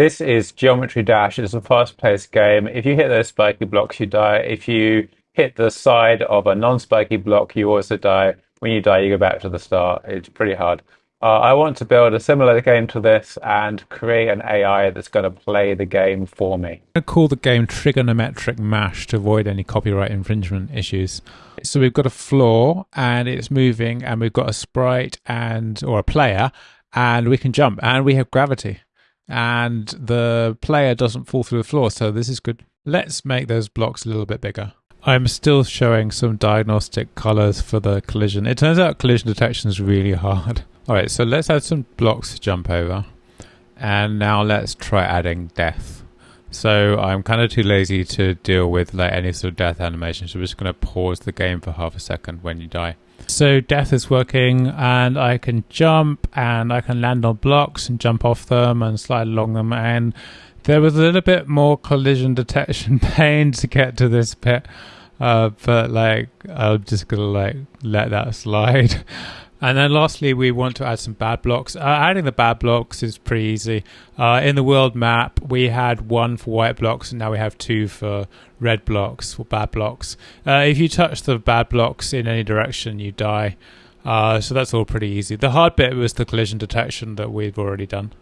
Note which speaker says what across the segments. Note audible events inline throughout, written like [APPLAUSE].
Speaker 1: This is Geometry Dash. It's a fast-paced game. If you hit those spiky blocks, you die. If you hit the side of a non-spiky block, you also die. When you die, you go back to the start. It's pretty hard. Uh, I want to build a similar game to this and create an AI that's going to play the game for me.
Speaker 2: I'm going to call the game Trigonometric Mash to avoid any copyright infringement issues. So we've got a floor and it's moving, and we've got a sprite and or a player, and we can jump, and we have gravity, and the player doesn't fall through the floor. So this is good. Let's make those blocks a little bit bigger. I'm still showing some diagnostic colors for the collision. It turns out collision detection is really hard. [LAUGHS] All right, so let's add some blocks to jump over. And now let's try adding death. So I'm kind of too lazy to deal with like any sort of death animation. So we're just going to pause the game for half a second when you die. So death is working and I can jump and I can land on blocks and jump off them and slide along them. And there was a little bit more collision detection [LAUGHS] pain to get to this bit. Uh, but like, I'm just to like let that [LAUGHS] slide. And then lastly, we want to add some bad blocks. Uh, adding the bad blocks is pretty easy. Uh, in the world map, we had one for white blocks, and now we have two for red blocks, for bad blocks. Uh, if you touch the bad blocks in any direction, you die. Uh, so that's all pretty easy. The hard bit was the collision detection that we've already done.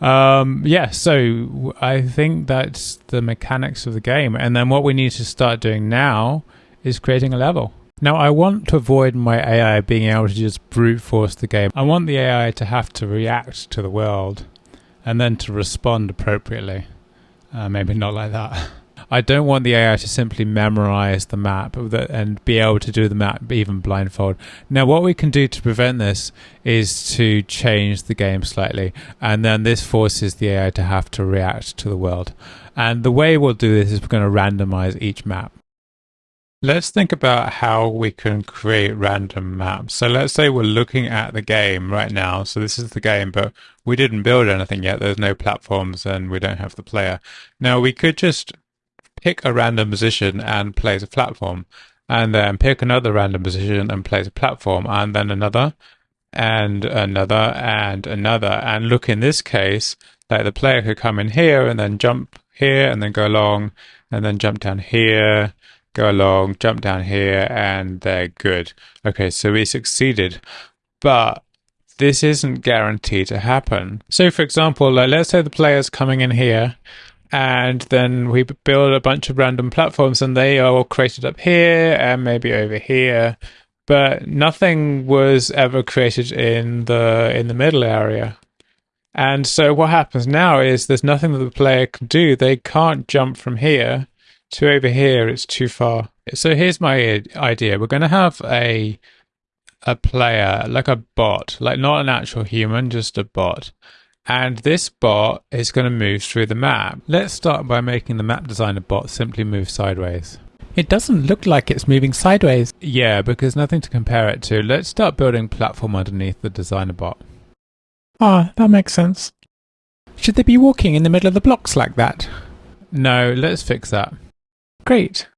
Speaker 2: Um, yeah, so I think that's the mechanics of the game. And then what we need to start doing now is creating a level. Now, I want to avoid my AI being able to just brute force the game. I want the AI to have to react to the world and then to respond appropriately. Uh, maybe not like that. [LAUGHS] I don't want the AI to simply memorize the map and be able to do the map even blindfold. Now, what we can do to prevent this is to change the game slightly, and then this forces the AI to have to react to the world. And the way we'll do this is we're going to randomize each map. Let's think about how we can create random maps. So let's say we're looking at the game right now. So this is the game, but we didn't build anything yet. There's no platforms and we don't have the player. Now we could just pick a random position and place a platform and then pick another random position and place a platform and then another and another and another. And look in this case, like the player could come in here and then jump here and then go along and then jump down here go along, jump down here, and they're good. Okay, so we succeeded. But this isn't guaranteed to happen. So, for example, like, let's say the player's coming in here, and then we build a bunch of random platforms, and they are all created up here and maybe over here. But nothing was ever created in the in the middle area. And so what happens now is there's nothing that the player can do. They can't jump from here to over here, it's too far. So here's my idea. We're going to have a a player, like a bot, like not an actual human, just a bot. And this bot is going to move through the map. Let's start by making the map designer bot simply move sideways.
Speaker 3: It doesn't look like it's moving sideways.
Speaker 2: Yeah, because nothing to compare it to. Let's start building platform underneath the designer bot.
Speaker 3: Ah, that makes sense. Should they be walking in the middle of the blocks like that?
Speaker 2: No, let's fix that.
Speaker 3: Great.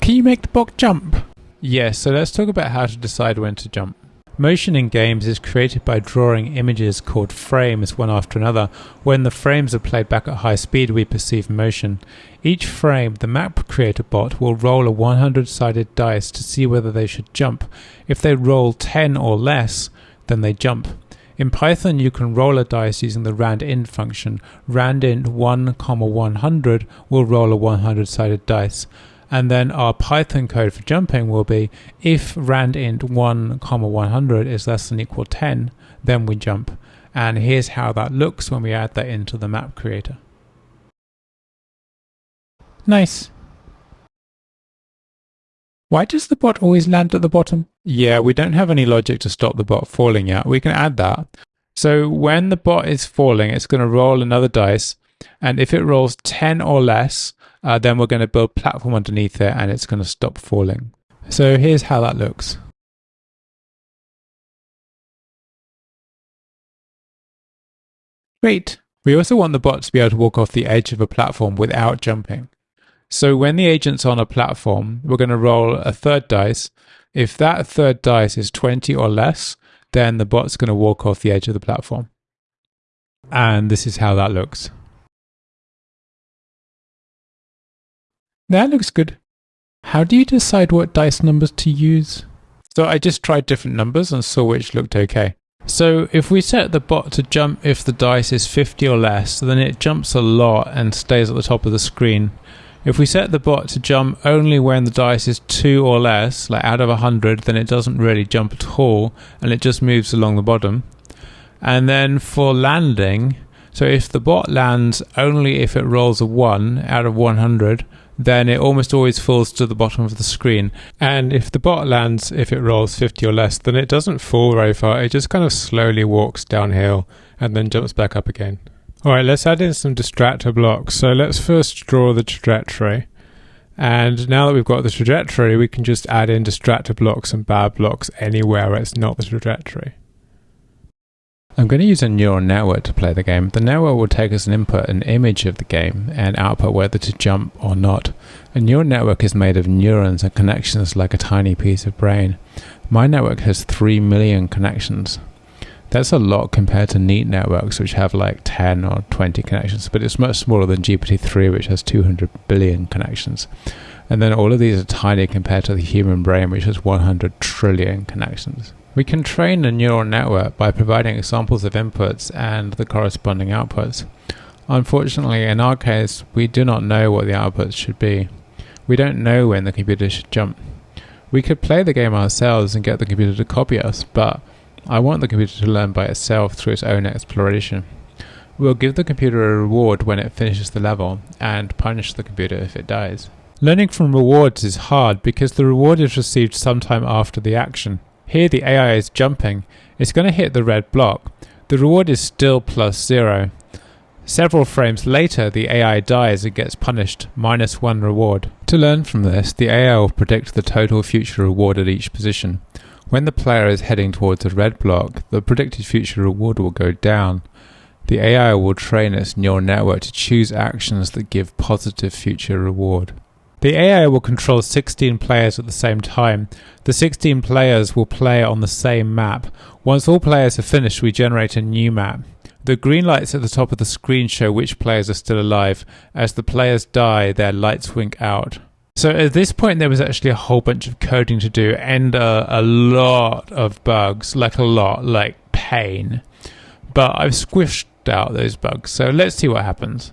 Speaker 3: Can you make the bot jump?
Speaker 2: Yes, so let's talk about how to decide when to jump. Motion in games is created by drawing images called frames one after another. When the frames are played back at high speed, we perceive motion. Each frame, the map creator bot will roll a 100 sided dice to see whether they should jump. If they roll 10 or less, then they jump. In Python, you can roll a dice using the randint function. Randint 1, 100 will roll a 100 sided dice. And then our Python code for jumping will be if randint 1, 100 is less than equal 10, then we jump. And here's how that looks when we add that into the map creator.
Speaker 3: Nice. Why does the bot always land at the bottom?
Speaker 2: Yeah, we don't have any logic to stop the bot falling yet. We can add that. So when the bot is falling, it's going to roll another dice. And if it rolls 10 or less, uh, then we're going to build platform underneath it and it's going to stop falling. So here's how that looks.
Speaker 3: Great.
Speaker 2: We also want the bot to be able to walk off the edge of a platform without jumping. So when the agent's on a platform, we're going to roll a third dice. If that third dice is 20 or less, then the bot's going to walk off the edge of the platform. And this is how that looks.
Speaker 3: That looks good. How do you decide what dice numbers to use?
Speaker 2: So I just tried different numbers and saw which looked okay. So if we set the bot to jump if the dice is 50 or less, then it jumps a lot and stays at the top of the screen. If we set the bot to jump only when the dice is 2 or less, like out of 100, then it doesn't really jump at all and it just moves along the bottom. And then for landing, so if the bot lands only if it rolls a 1 out of 100, then it almost always falls to the bottom of the screen. And if the bot lands, if it rolls 50 or less, then it doesn't fall very far. It just kind of slowly walks downhill and then jumps back up again. All right, let's add in some distractor blocks. So let's first draw the trajectory. And now that we've got the trajectory, we can just add in distractor blocks and bad blocks anywhere where it's not the trajectory. I'm going to use a neural network to play the game. The network will take as an input an image of the game and output whether to jump or not. A neural network is made of neurons and connections like a tiny piece of brain. My network has 3 million connections. That's a lot compared to NEAT networks, which have like 10 or 20 connections, but it's much smaller than GPT 3, which has 200 billion connections. And then all of these are tiny compared to the human brain, which has 100 trillion connections. We can train a neural network by providing examples of inputs and the corresponding outputs. Unfortunately, in our case, we do not know what the outputs should be. We don't know when the computer should jump. We could play the game ourselves and get the computer to copy us, but I want the computer to learn by itself through its own exploration. We'll give the computer a reward when it finishes the level and punish the computer if it dies. Learning from rewards is hard because the reward is received sometime after the action. Here the AI is jumping. It's going to hit the red block. The reward is still plus zero. Several frames later, the AI dies and gets punished, minus one reward. To learn from this, the AI will predict the total future reward at each position. When the player is heading towards a red block, the predicted future reward will go down. The AI will train its neural network to choose actions that give positive future reward. The AI will control 16 players at the same time. The 16 players will play on the same map. Once all players have finished, we generate a new map. The green lights at the top of the screen show which players are still alive. As the players die, their lights wink out. So at this point, there was actually a whole bunch of coding to do and uh, a lot of bugs, like a lot, like pain. But I've squished out those bugs. So let's see what happens.